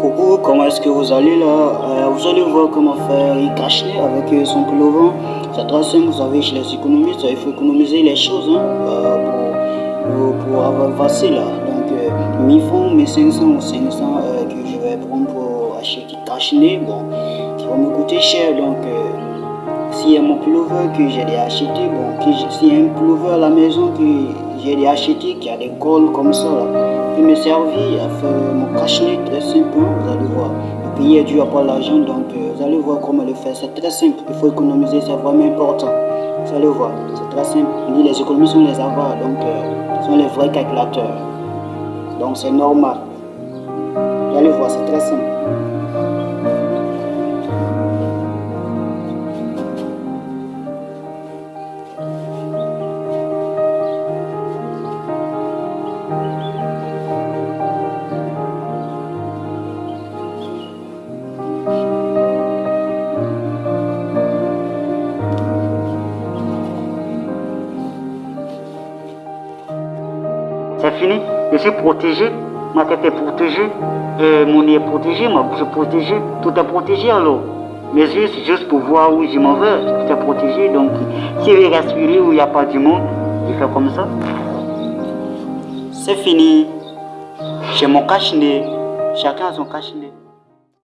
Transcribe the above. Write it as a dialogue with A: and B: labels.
A: Coucou, comment est-ce que vous allez là? Euh, Vous allez voir comment faire un cache avec euh, son pullover. C'est très simple, vous savez, chez les économistes, il faut économiser les choses hein, euh, pour, pour, avoir facile là. Donc, euh, 1000 francs, 1500 ou 500 que je vais prendre pour acheter cache bon, qui va me coûter cher. Donc, s'il y a mon pullover que j'ai acheté, bon, s'il y a un pullover à la maison que j'ai acheté, qui a des cols comme ça là, me servir à faire mon cache très simple, hein, vous allez voir. Le pays est dû avoir l'argent, donc euh, vous allez voir comment le faire. C'est très simple, il faut économiser, c'est vraiment important. Vous allez voir, c'est très simple. On dit les économies sont les avares, donc euh, sont les vrais calculateurs. Donc c'est normal. Vous allez voir, c'est très simple.
B: C'est fini. Je suis protégé. Ma tête est protégée. Mon nez est protégé. Ma bouche est protégée. Tout est protégé alors. Mes yeux, c'est juste pour voir où je m'en vais. Tout est protégé. Donc, si je respirer où il n'y a pas du monde, je fais comme ça. C'est fini. J'ai mon cache-nez. Chacun a son cache-nez.